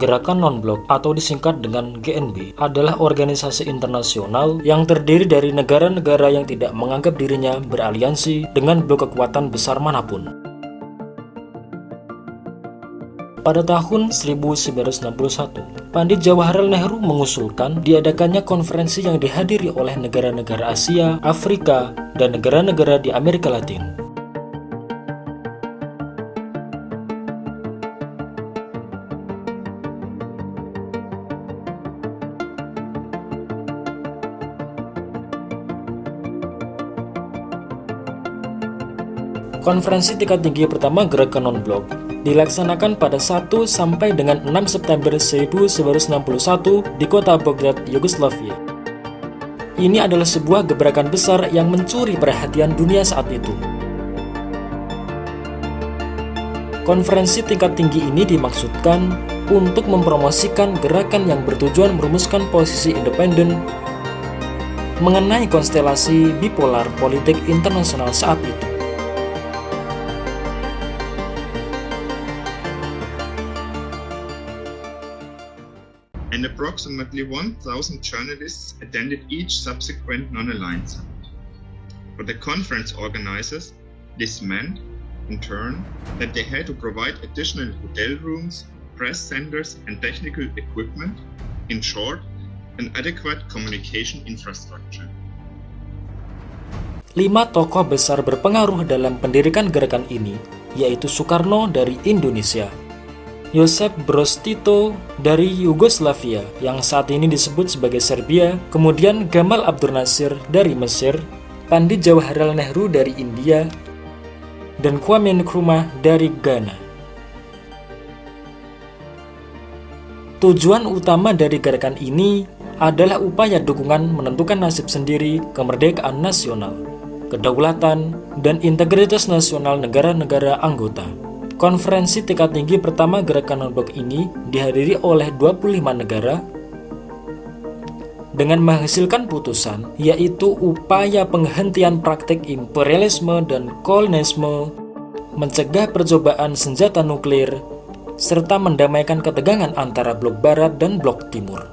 Gerakan Non-Blok atau disingkat dengan GNB adalah organisasi internasional yang terdiri dari negara-negara yang tidak menganggap dirinya beraliansi dengan blok kekuatan besar mana pun. Pada tahun 1961, Pandit Jawaharlal Nehru mengusulkan diadakannya konferensi yang dihadiri oleh negara-negara Asia, Afrika, dan negara-negara di Amerika Latin. Konferensi tingkat tinggi pertama Gerakan Non-Blok dilaksanakan pada 1 sampai dengan 6 September 1961 di kota Belgrad, Yugoslavia. Ini adalah sebuah gebrakan besar yang mencuri perhatian dunia saat itu. Konferensi tingkat tinggi ini dimaksudkan untuk mempromosikan gerakan yang bertujuan merumuskan posisi independen mengenai konstelasi bipolar politik internasional saat itu. And approximately 1,000 journalists attended each subsequent non-aligned summit. For the conference organizers, this meant, in turn, that they had to provide additional hotel rooms, press centers, and technical equipment, in short, an adequate communication infrastructure. Lima tokoh besar berpengaruh dalam pendirikan gerakan ini, yaitu Soekarno dari Indonesia, Josep Broz Tito dari Yugoslavia yang saat ini disebut sebagai Serbia, kemudian Gamal Abdul Nasir dari Mesir, Pandit Jawaharlal Nehru dari India, dan Kwame Nkrumah dari Ghana. Tujuan utama dari gerakan ini adalah upaya dukungan menentukan nasib sendiri kemerdekaan nasional, kedaulatan, dan integritas nasional negara-negara anggota. Konferensi tingkat tinggi pertama gerakan non-blok ini dihadiri oleh 25 negara dengan menghasilkan putusan yaitu upaya penghentian praktik imperialisme dan kolonialisme, mencegah percobaan senjata nuklir, serta mendamaikan ketegangan antara blok barat dan blok timur.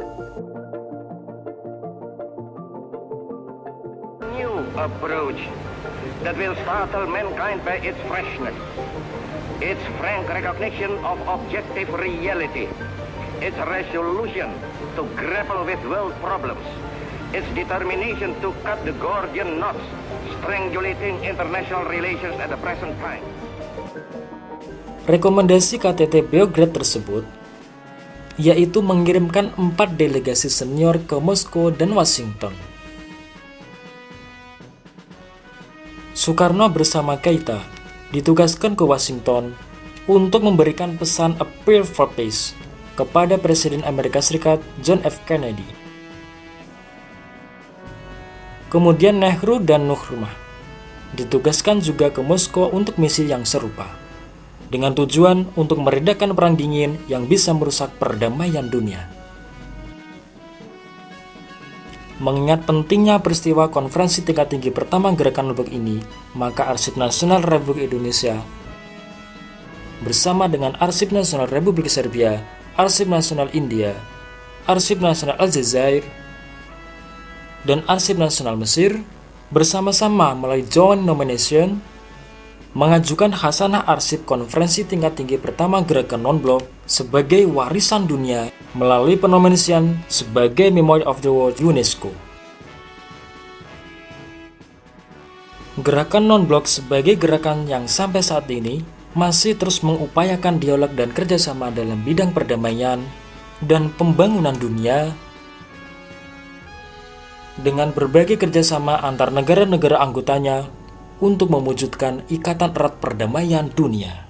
New approach that will startle mankind by its freshness. Its frank recognition of objective reality, its resolution to grapple with world problems, its determination to cut the Gordian knots strangulating international relations at the present time. Rekomendasi KTT Beograd tersebut yaitu mengirimkan empat delegasi senior ke Moskow dan Washington. Soekarno bersama Keita ditugaskan ke Washington untuk memberikan pesan Appeal for Peace kepada Presiden Amerika Serikat John F. Kennedy. Kemudian Nehru dan Nkrumah ditugaskan juga ke Moskow untuk misi yang serupa, dengan tujuan untuk meredakan perang dingin yang bisa merusak perdamaian dunia. Mengingat pentingnya peristiwa konferensi tingkat tinggi pertama gerakan Lombok ini, maka Arsip Nasional Republik Indonesia bersama dengan Arsip Nasional Republik Serbia, Arsip Nasional India, Arsip Nasional Aljazair, dan Arsip Nasional Mesir bersama-sama melalui joint nomination mengajukan Hasanah Arsip Konferensi Tingkat Tinggi Pertama Gerakan Non-Blok sebagai warisan dunia melalui penominasian sebagai Memory of the World UNESCO. Gerakan non-blok sebagai gerakan yang sampai saat ini masih terus mengupayakan dialog dan kerjasama dalam bidang perdamaian dan pembangunan dunia dengan berbagai kerjasama antar negara-negara anggotanya untuk mewujudkan ikatan erat perdamaian dunia.